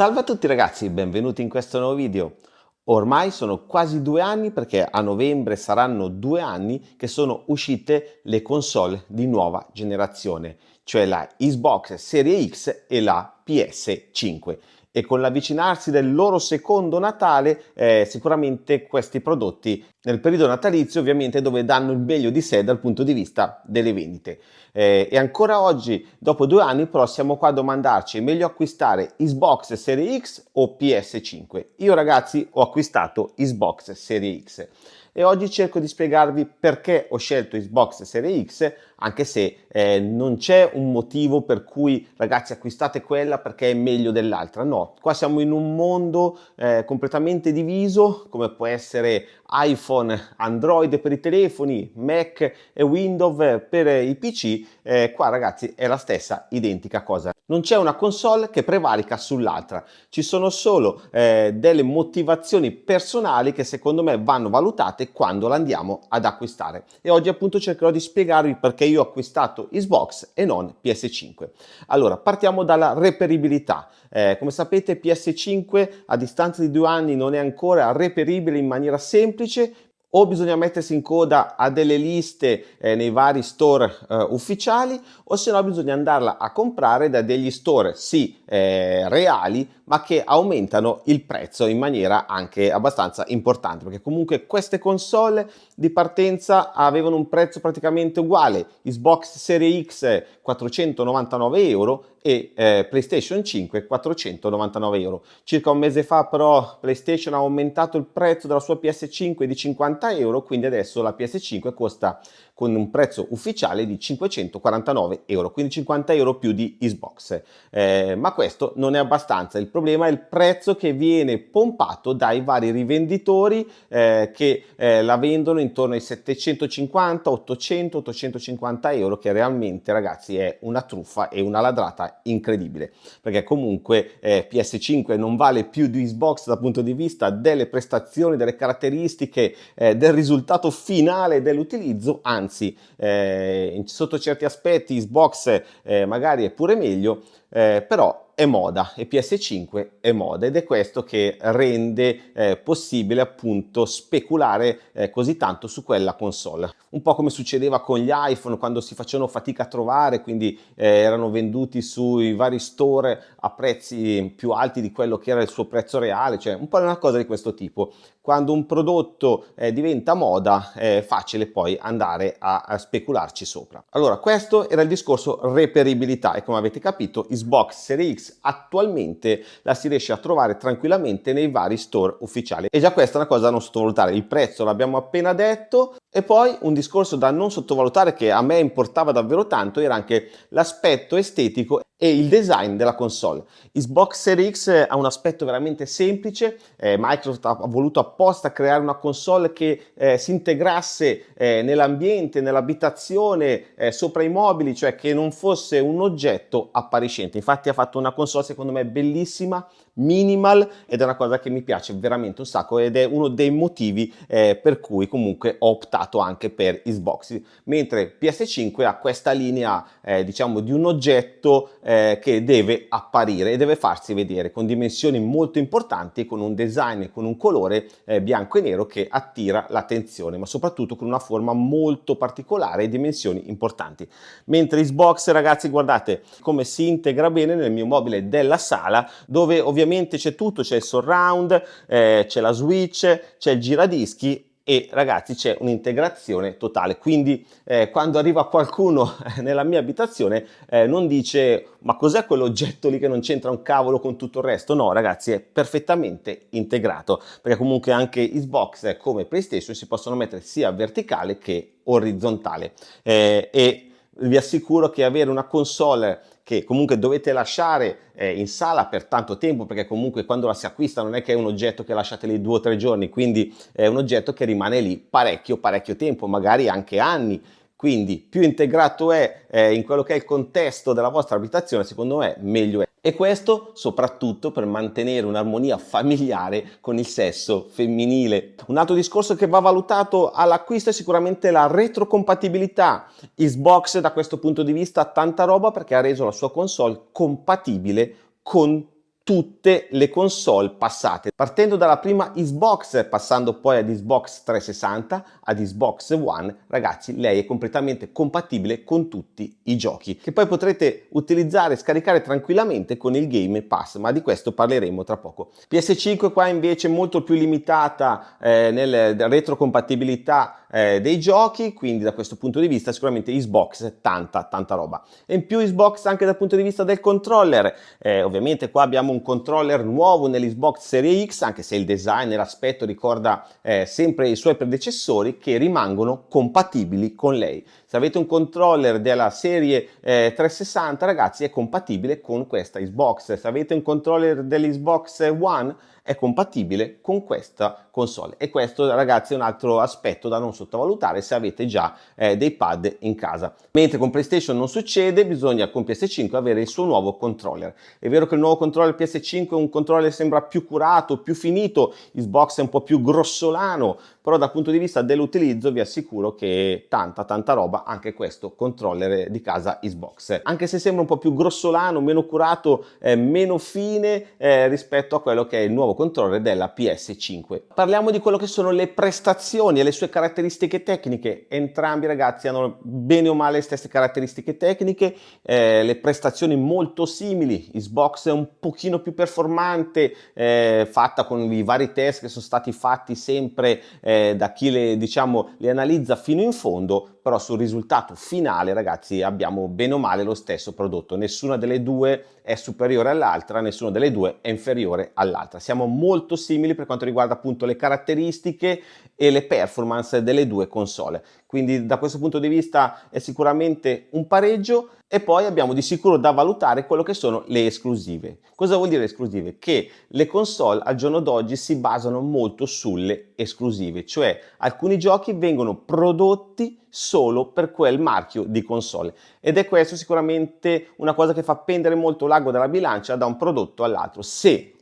Salve a tutti ragazzi, benvenuti in questo nuovo video. Ormai sono quasi due anni perché a novembre saranno due anni che sono uscite le console di nuova generazione, cioè la Xbox Serie X e la PS5 e con l'avvicinarsi del loro secondo Natale eh, sicuramente questi prodotti nel periodo natalizio ovviamente dove danno il meglio di sé dal punto di vista delle vendite eh, e ancora oggi dopo due anni però siamo qua a domandarci è meglio acquistare Xbox Serie X o PS5 io ragazzi ho acquistato Xbox Serie X e oggi cerco di spiegarvi perché ho scelto Xbox Serie X anche se eh, non c'è un motivo per cui ragazzi acquistate quella perché è meglio dell'altra. No qua siamo in un mondo eh, completamente diviso come può essere iPhone Android per i telefoni Mac e Windows per i PC eh, qua ragazzi è la stessa identica cosa. Non c'è una console che prevarica sull'altra. Ci sono solo eh, delle motivazioni personali che secondo me vanno valutate quando la andiamo ad acquistare. E oggi appunto cercherò di spiegarvi perché io ho acquistato Xbox e non PS5 allora partiamo dalla reperibilità. Eh, come sapete PS5 a distanza di due anni non è ancora reperibile in maniera semplice o bisogna mettersi in coda a delle liste eh, nei vari store eh, ufficiali o se no bisogna andarla a comprare da degli store sì eh, reali ma che aumentano il prezzo in maniera anche abbastanza importante perché comunque queste console di partenza avevano un prezzo praticamente uguale Xbox Series X 499 euro e eh, PlayStation 5 499 euro. Circa un mese fa però PlayStation ha aumentato il prezzo della sua PS5 di 50 euro, quindi adesso la PS5 costa con un prezzo ufficiale di 549 euro, quindi 50 euro più di Xbox. Eh, ma questo non è abbastanza, il problema è il prezzo che viene pompato dai vari rivenditori eh, che eh, la vendono intorno ai 750, 800, 850 euro, che realmente ragazzi è una truffa e una ladrata incredibile, perché comunque eh, PS5 non vale più di Xbox dal punto di vista delle prestazioni, delle caratteristiche, eh, del risultato finale dell'utilizzo, anzi anzi eh, sotto certi aspetti Xbox eh, magari è pure meglio, eh, però è moda e PS5 è moda ed è questo che rende eh, possibile appunto speculare eh, così tanto su quella console. Un po' come succedeva con gli iPhone quando si facevano fatica a trovare, quindi eh, erano venduti sui vari store a prezzi più alti di quello che era il suo prezzo reale, cioè un po' una cosa di questo tipo. Quando un prodotto eh, diventa moda è facile poi andare a, a specularci sopra. Allora questo era il discorso reperibilità e come avete capito Xbox Series X attualmente la si riesce a trovare tranquillamente nei vari store ufficiali e già questa è una cosa da non sottovalutare il prezzo l'abbiamo appena detto e poi un discorso da non sottovalutare che a me importava davvero tanto era anche l'aspetto estetico e il design della console. Xbox Series X ha un aspetto veramente semplice, eh, Microsoft ha voluto apposta creare una console che eh, si integrasse eh, nell'ambiente, nell'abitazione, eh, sopra i mobili, cioè che non fosse un oggetto appariscente. Infatti ha fatto una console secondo me bellissima, minimal ed è una cosa che mi piace veramente un sacco ed è uno dei motivi eh, per cui comunque ho optato anche per Xbox. Mentre PS5 ha questa linea eh, diciamo di un oggetto eh, che deve apparire e deve farsi vedere con dimensioni molto importanti con un design con un colore eh, bianco e nero che attira l'attenzione ma soprattutto con una forma molto particolare e dimensioni importanti. Mentre Xbox ragazzi guardate come si integra bene nel mio mobile della sala dove ovviamente ovviamente c'è tutto, c'è il surround, eh, c'è la switch, c'è il giradischi e ragazzi c'è un'integrazione totale. Quindi eh, quando arriva qualcuno nella mia abitazione eh, non dice ma cos'è quell'oggetto lì che non c'entra un cavolo con tutto il resto? No ragazzi è perfettamente integrato perché comunque anche Xbox come PlayStation si possono mettere sia verticale che orizzontale. Eh, e vi assicuro che avere una console che comunque dovete lasciare eh, in sala per tanto tempo perché comunque quando la si acquista non è che è un oggetto che lasciate lì due o tre giorni quindi è un oggetto che rimane lì parecchio parecchio tempo magari anche anni quindi più integrato è eh, in quello che è il contesto della vostra abitazione secondo me meglio è e questo soprattutto per mantenere un'armonia familiare con il sesso femminile. Un altro discorso che va valutato all'acquisto è sicuramente la retrocompatibilità. Xbox da questo punto di vista ha tanta roba perché ha reso la sua console compatibile con tutte le console passate, partendo dalla prima Xbox, passando poi ad Xbox 360, ad Xbox One, ragazzi, lei è completamente compatibile con tutti i giochi, che poi potrete utilizzare e scaricare tranquillamente con il Game Pass, ma di questo parleremo tra poco. PS5 qua invece molto più limitata eh, nel retrocompatibilità eh, dei giochi, quindi da questo punto di vista sicuramente Xbox tanta tanta roba. E in più Xbox anche dal punto di vista del controller, eh, ovviamente qua abbiamo un controller nuovo nell'Xbox Series X, anche se il design e l'aspetto ricorda eh, sempre i suoi predecessori che rimangono compatibili con lei. Se avete un controller della serie eh, 360 ragazzi è compatibile con questa Xbox, se avete un controller dell'Xbox One è compatibile con questa console. E questo ragazzi è un altro aspetto da non sottovalutare se avete già eh, dei pad in casa. Mentre con PlayStation non succede bisogna con PS5 avere il suo nuovo controller. È vero che il nuovo controller PS5 è un controller sembra più curato più finito Xbox è un po' più grossolano però dal punto di vista dell'utilizzo vi assicuro che tanta tanta roba anche questo controller di casa Xbox. Anche se sembra un po' più grossolano meno curato eh, meno fine eh, rispetto a quello che è il nuovo controller della PS5 parliamo di quello che sono le prestazioni e le sue caratteristiche tecniche. Entrambi ragazzi hanno bene o male le stesse caratteristiche tecniche eh, le prestazioni molto simili. Xbox è un pochino più performante eh, fatta con i vari test che sono stati fatti sempre eh, da chi le, diciamo, le analizza fino in fondo, però sul risultato finale ragazzi abbiamo bene o male lo stesso prodotto, nessuna delle due è superiore all'altra, nessuna delle due è inferiore all'altra. Siamo molto simili per quanto riguarda appunto le caratteristiche e le performance delle due console, quindi da questo punto di vista è sicuramente un pareggio e poi abbiamo di sicuro da valutare quello che sono le esclusive. Cosa vuol dire esclusive? Che le console al giorno d'oggi si basano molto sulle esclusive, cioè alcuni giochi vengono prodotti solo per quel marchio di console ed è questo sicuramente una cosa che fa pendere molto l'ago dalla bilancia da un prodotto all'altro. Se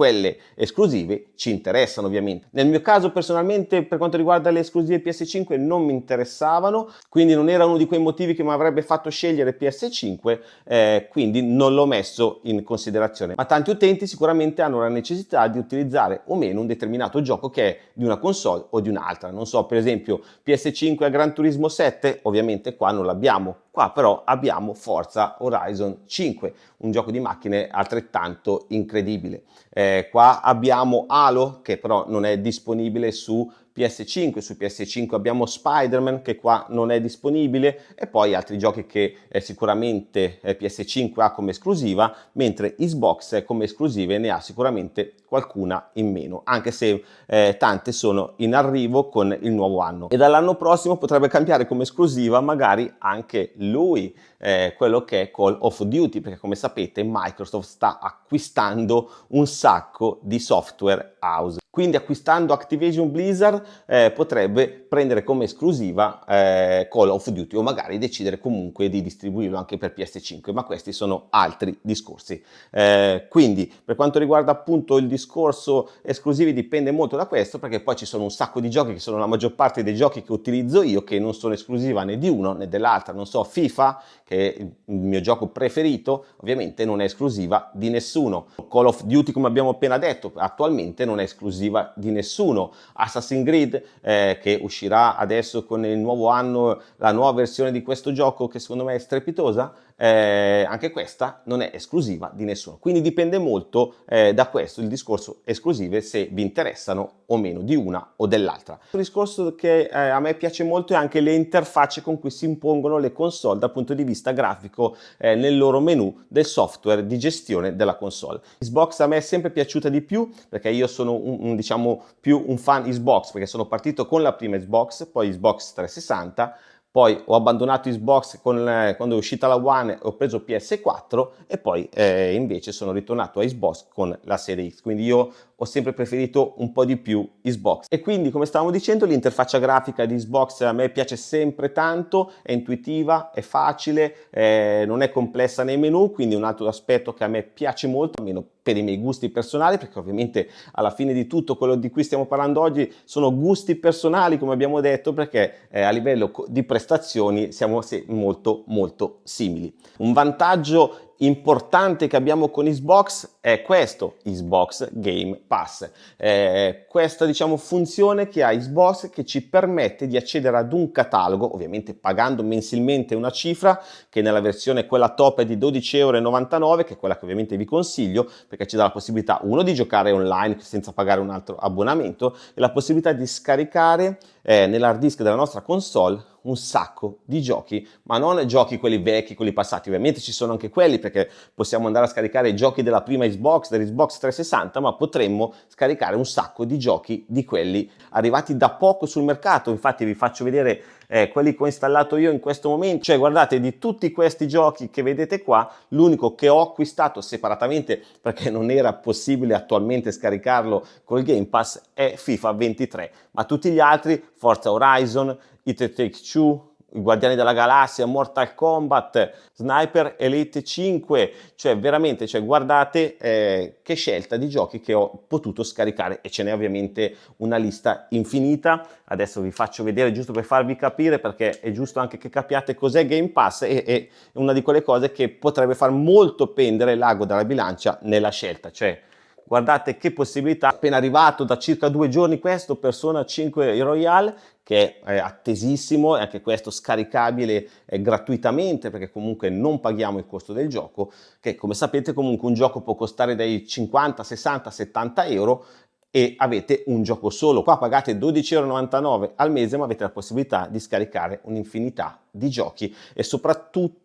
quelle esclusive ci interessano ovviamente. Nel mio caso personalmente per quanto riguarda le esclusive PS5 non mi interessavano, quindi non era uno di quei motivi che mi avrebbe fatto scegliere PS5, eh, quindi non l'ho messo in considerazione. Ma tanti utenti sicuramente hanno la necessità di utilizzare o meno un determinato gioco che è di una console o di un'altra. Non so, per esempio PS5 a Gran Turismo 7, ovviamente qua non l'abbiamo, Qua però abbiamo Forza Horizon 5, un gioco di macchine altrettanto incredibile. Eh, qua abbiamo Halo, che però non è disponibile su PS5, su PS5 abbiamo Spider-Man che qua non è disponibile e poi altri giochi che eh, sicuramente eh, PS5 ha come esclusiva, mentre Xbox come esclusive ne ha sicuramente qualcuna in meno, anche se eh, tante sono in arrivo con il nuovo anno. E dall'anno prossimo potrebbe cambiare come esclusiva magari anche lui, eh, quello che è Call of Duty, perché come sapete Microsoft sta acquistando un sacco di software house. Quindi acquistando Activision Blizzard eh, potrebbe prendere come esclusiva eh, Call of Duty o magari decidere comunque di distribuirlo anche per PS5, ma questi sono altri discorsi. Eh, quindi per quanto riguarda appunto il discorso esclusivi dipende molto da questo perché poi ci sono un sacco di giochi che sono la maggior parte dei giochi che utilizzo io che non sono esclusiva né di uno né dell'altra, non so FIFA che è il mio gioco preferito ovviamente non è esclusiva di nessuno. Call of Duty come abbiamo appena detto attualmente non è esclusiva esclusiva di nessuno. Assassin's Creed eh, che uscirà adesso con il nuovo anno la nuova versione di questo gioco che secondo me è strepitosa, eh, anche questa non è esclusiva di nessuno. Quindi dipende molto eh, da questo il discorso esclusive se vi interessano o meno di una o dell'altra. Un discorso che eh, a me piace molto è anche le interfacce con cui si impongono le console dal punto di vista grafico eh, nel loro menu del software di gestione della console. Xbox a me è sempre piaciuta di più perché io sono un, un, diciamo più un fan Xbox perché sono partito con la prima Xbox, poi Xbox 360 poi ho abbandonato Xbox con, eh, quando è uscita la One ho preso PS4 e poi eh, invece sono ritornato a Xbox con la serie X. Quindi io ho sempre preferito un po' di più Xbox. E quindi come stavamo dicendo l'interfaccia grafica di Xbox a me piace sempre tanto è intuitiva, è facile eh, non è complessa nei menu quindi un altro aspetto che a me piace molto almeno per i miei gusti personali perché ovviamente alla fine di tutto quello di cui stiamo parlando oggi sono gusti personali come abbiamo detto perché eh, a livello di prestazioni siamo molto molto simili. Un vantaggio importante che abbiamo con Xbox è questo, Xbox Game Pass. Eh, questa diciamo funzione che ha Xbox che ci permette di accedere ad un catalogo, ovviamente pagando mensilmente una cifra che nella versione quella top è di 12,99 euro, che è quella che ovviamente vi consiglio perché ci dà la possibilità uno di giocare online senza pagare un altro abbonamento e la possibilità di scaricare eh, nell'hard disk della nostra console un sacco di giochi, ma non giochi quelli vecchi, quelli passati, ovviamente ci sono anche quelli perché possiamo andare a scaricare i giochi della prima Xbox, dell'Xbox 360, ma potremmo scaricare un sacco di giochi di quelli arrivati da poco sul mercato, infatti vi faccio vedere eh, quelli che ho installato io in questo momento, cioè guardate di tutti questi giochi che vedete qua, l'unico che ho acquistato separatamente perché non era possibile attualmente scaricarlo col Game Pass è FIFA 23, ma tutti gli altri, Forza Horizon, It Takes Two, Guardiani della Galassia, Mortal Kombat, Sniper Elite 5, cioè veramente, cioè guardate eh, che scelta di giochi che ho potuto scaricare e ce n'è ovviamente una lista infinita. Adesso vi faccio vedere giusto per farvi capire perché è giusto anche che capiate cos'è Game Pass e è una di quelle cose che potrebbe far molto pendere l'ago dalla bilancia nella scelta, cioè guardate che possibilità, appena arrivato da circa due giorni questo Persona 5 Royale che è attesissimo e anche questo scaricabile eh, gratuitamente perché comunque non paghiamo il costo del gioco che come sapete comunque un gioco può costare dai 50, 60, 70 euro e avete un gioco solo. Qua pagate 12,99 euro al mese ma avete la possibilità di scaricare un'infinità di giochi e soprattutto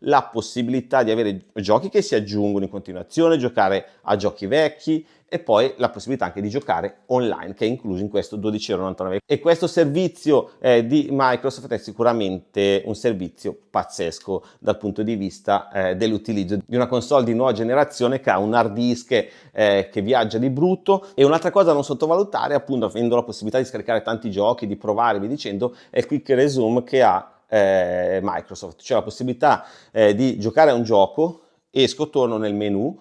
la possibilità di avere giochi che si aggiungono in continuazione, giocare a giochi vecchi e poi la possibilità anche di giocare online che è incluso in questo 12,99 e questo servizio eh, di Microsoft è sicuramente un servizio pazzesco dal punto di vista eh, dell'utilizzo di una console di nuova generazione che ha un hard disk eh, che viaggia di brutto. E un'altra cosa da non sottovalutare appunto avendo la possibilità di scaricare tanti giochi, di provare vi dicendo è il quick resume che ha eh, Microsoft, cioè la possibilità eh, di giocare a un gioco, esco, torno nel menu,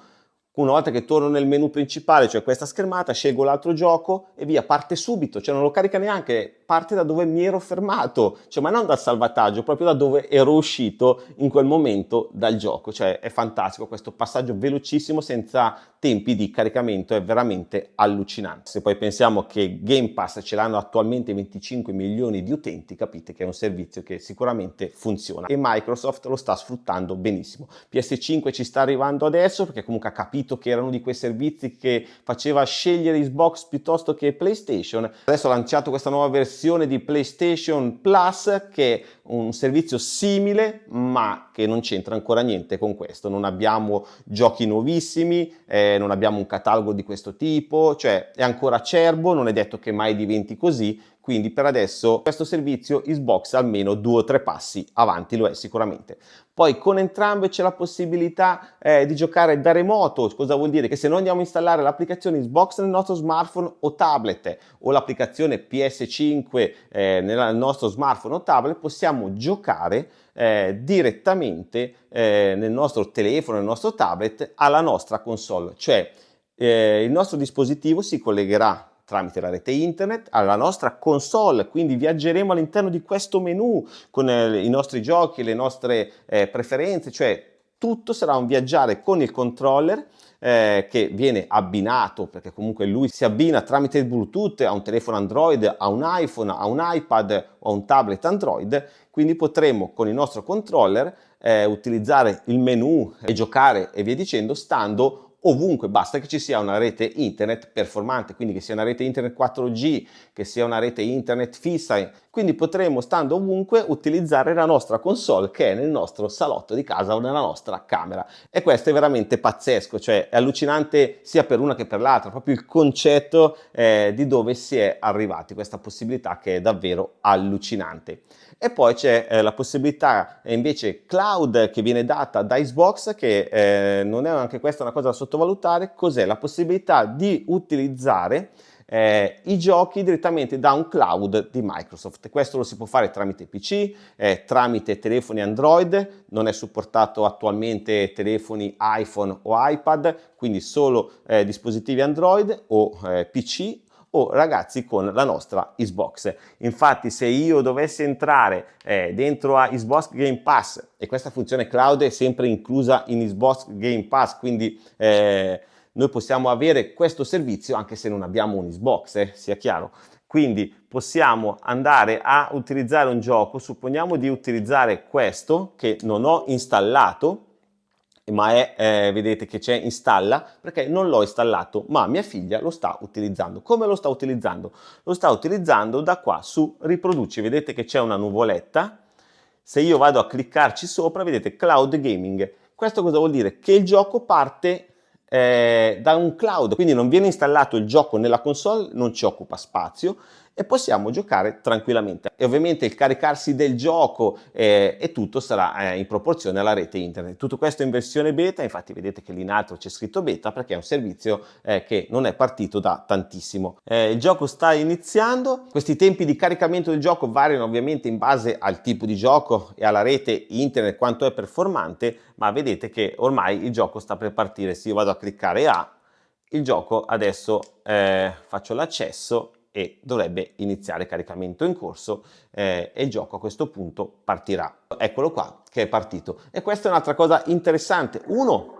una volta che torno nel menu principale, cioè questa schermata, scelgo l'altro gioco e via, parte subito, cioè non lo carica neanche, parte da dove mi ero fermato, cioè ma non dal salvataggio, proprio da dove ero uscito in quel momento dal gioco, cioè è fantastico questo passaggio velocissimo senza tempi di caricamento, è veramente allucinante. Se poi pensiamo che Game Pass ce l'hanno attualmente 25 milioni di utenti, capite che è un servizio che sicuramente funziona e Microsoft lo sta sfruttando benissimo. PS5 ci sta arrivando adesso perché comunque ha capito che erano di quei servizi che faceva scegliere Xbox piuttosto che PlayStation. Adesso ha lanciato questa nuova versione di PlayStation Plus che è un servizio simile ma che non c'entra ancora niente con questo. Non abbiamo giochi nuovissimi, eh, non abbiamo un catalogo di questo tipo, cioè è ancora acerbo, non è detto che mai diventi così, quindi per adesso questo servizio Xbox almeno due o tre passi avanti lo è sicuramente. Poi con entrambe c'è la possibilità eh, di giocare da remoto, cosa vuol dire? Che se noi andiamo a installare l'applicazione Xbox nel nostro smartphone o tablet o l'applicazione PS5 eh, nel nostro smartphone o tablet possiamo giocare eh, direttamente eh, nel nostro telefono, nel nostro tablet alla nostra console, cioè eh, il nostro dispositivo si collegherà tramite la rete internet alla nostra console, quindi viaggeremo all'interno di questo menu con eh, i nostri giochi, le nostre eh, preferenze, cioè tutto sarà un viaggiare con il controller eh, che viene abbinato perché comunque lui si abbina tramite il bluetooth a un telefono android a un iphone a un ipad o a un tablet android. Quindi potremo con il nostro controller eh, utilizzare il menu e giocare e via dicendo stando ovunque, basta che ci sia una rete internet performante, quindi che sia una rete internet 4G, che sia una rete internet fissa, quindi potremo stando ovunque utilizzare la nostra console che è nel nostro salotto di casa o nella nostra camera e questo è veramente pazzesco, cioè è allucinante sia per una che per l'altra, proprio il concetto eh, di dove si è arrivati, questa possibilità che è davvero allucinante. E poi c'è eh, la possibilità eh, invece cloud che viene data da Xbox che eh, non è anche questa una cosa da sottovalutare, cos'è? La possibilità di utilizzare eh, i giochi direttamente da un cloud di Microsoft. Questo lo si può fare tramite PC, eh, tramite telefoni Android, non è supportato attualmente telefoni iPhone o iPad, quindi solo eh, dispositivi Android o eh, PC o ragazzi con la nostra Xbox. Infatti se io dovessi entrare eh, dentro a Xbox Game Pass e questa funzione cloud è sempre inclusa in Xbox Game Pass, quindi eh, noi possiamo avere questo servizio anche se non abbiamo un Xbox, eh, sia chiaro. Quindi possiamo andare a utilizzare un gioco, supponiamo di utilizzare questo che non ho installato, ma è, eh, vedete che c'è installa, perché non l'ho installato, ma mia figlia lo sta utilizzando. Come lo sta utilizzando? Lo sta utilizzando da qua su riproduci, vedete che c'è una nuvoletta, se io vado a cliccarci sopra, vedete cloud gaming. Questo cosa vuol dire? Che il gioco parte eh, da un cloud, quindi non viene installato il gioco nella console, non ci occupa spazio e possiamo giocare tranquillamente. E ovviamente il caricarsi del gioco eh, e tutto sarà eh, in proporzione alla rete internet. Tutto questo in versione beta, infatti vedete che lì in alto c'è scritto beta perché è un servizio eh, che non è partito da tantissimo. Eh, il gioco sta iniziando, questi tempi di caricamento del gioco variano ovviamente in base al tipo di gioco e alla rete internet quanto è performante, ma vedete che ormai il gioco sta per partire. Se io vado a cliccare A, il gioco adesso eh, faccio l'accesso e dovrebbe iniziare caricamento in corso eh, e il gioco a questo punto partirà. Eccolo qua che è partito. E questa è un'altra cosa interessante. Uno,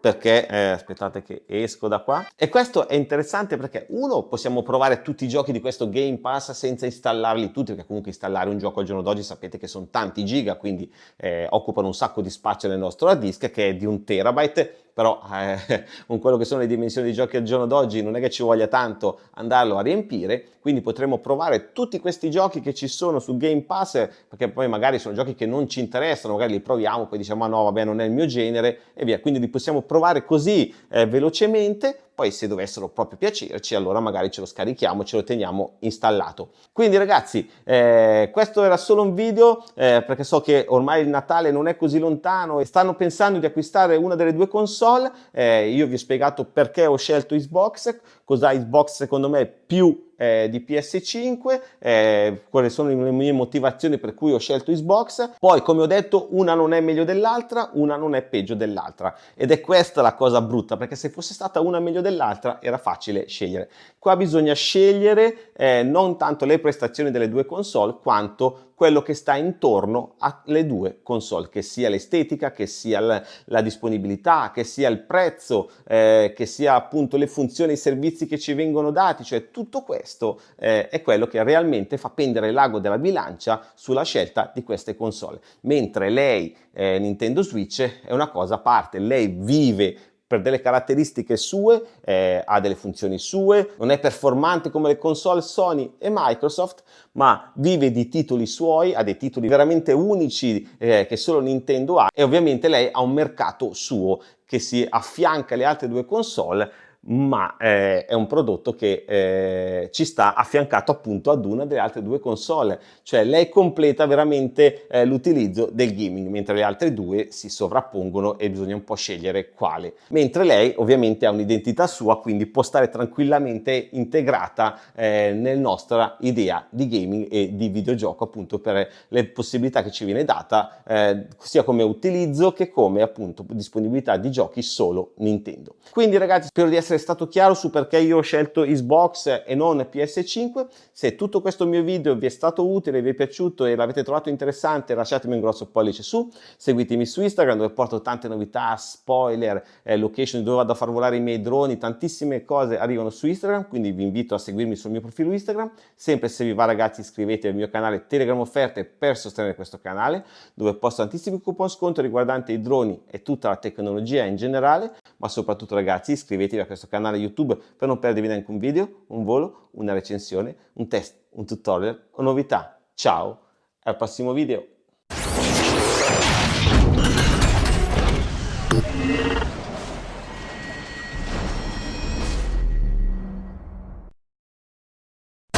perché eh, aspettate che esco da qua e questo è interessante perché uno possiamo provare tutti i giochi di questo Game Pass senza installarli tutti perché comunque installare un gioco al giorno d'oggi sapete che sono tanti giga quindi eh, occupano un sacco di spazio nel nostro hard disk che è di un terabyte però eh, con quello che sono le dimensioni dei giochi al giorno d'oggi non è che ci voglia tanto andarlo a riempire, quindi potremo provare tutti questi giochi che ci sono su Game Pass, perché poi magari sono giochi che non ci interessano, magari li proviamo, poi diciamo ah no vabbè non è il mio genere e via, quindi li possiamo provare così eh, velocemente poi se dovessero proprio piacerci allora magari ce lo scarichiamo, ce lo teniamo installato. Quindi ragazzi eh, questo era solo un video eh, perché so che ormai il Natale non è così lontano e stanno pensando di acquistare una delle due console, eh, io vi ho spiegato perché ho scelto Xbox, cos'ha Xbox secondo me più eh, di PS5, eh, quali sono le mie motivazioni per cui ho scelto Xbox, poi come ho detto una non è meglio dell'altra, una non è peggio dell'altra ed è questa la cosa brutta perché se fosse stata una meglio dell'altra era facile scegliere. Qua bisogna scegliere eh, non tanto le prestazioni delle due console quanto quello che sta intorno alle due console, che sia l'estetica, che sia la, la, disponibilità, che sia il prezzo, eh, che sia appunto le funzioni e i servizi che ci vengono dati, cioè tutto questo eh, è quello che realmente fa pendere l'ago della bilancia sulla scelta di queste console. Mentre lei, eh, Nintendo Switch, è una cosa a parte, lei vive per delle caratteristiche sue, eh, ha delle funzioni sue, non è performante come le console Sony e Microsoft, ma vive di titoli suoi, ha dei titoli veramente unici eh, che solo Nintendo ha e ovviamente lei ha un mercato suo che si affianca alle altre due console ma eh, è un prodotto che eh, ci sta affiancato appunto ad una delle altre due console, cioè lei completa veramente eh, l'utilizzo del gaming, mentre le altre due si sovrappongono e bisogna un po' scegliere quale. Mentre lei ovviamente ha un'identità sua, quindi può stare tranquillamente integrata eh, nella nostra idea di gaming e di videogioco appunto per le possibilità che ci viene data eh, sia come utilizzo che come appunto disponibilità di giochi solo Nintendo. Quindi ragazzi spero di essere essere stato chiaro su perché io ho scelto Xbox e non PS5. Se tutto questo mio video vi è stato utile, vi è piaciuto e l'avete trovato interessante, lasciatemi un grosso pollice su, seguitemi su Instagram dove porto tante novità, spoiler, eh, location dove vado a far volare i miei droni, tantissime cose arrivano su Instagram, quindi vi invito a seguirmi sul mio profilo Instagram. Sempre se vi va ragazzi iscrivetevi al mio canale Telegram Offerte per sostenere questo canale, dove posto tantissimi coupon sconto riguardanti i droni e tutta la tecnologia in generale, ma soprattutto ragazzi iscrivetevi a questo questo canale YouTube per non perdervi neanche un video, un volo, una recensione, un test, un tutorial o novità. Ciao, al prossimo video!